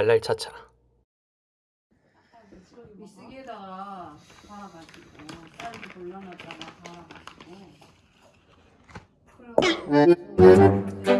발랄 차차 미쓰기에다가 갈아가지고 쌀도 돌려놨다가 갈아가지고 아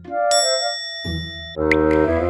Música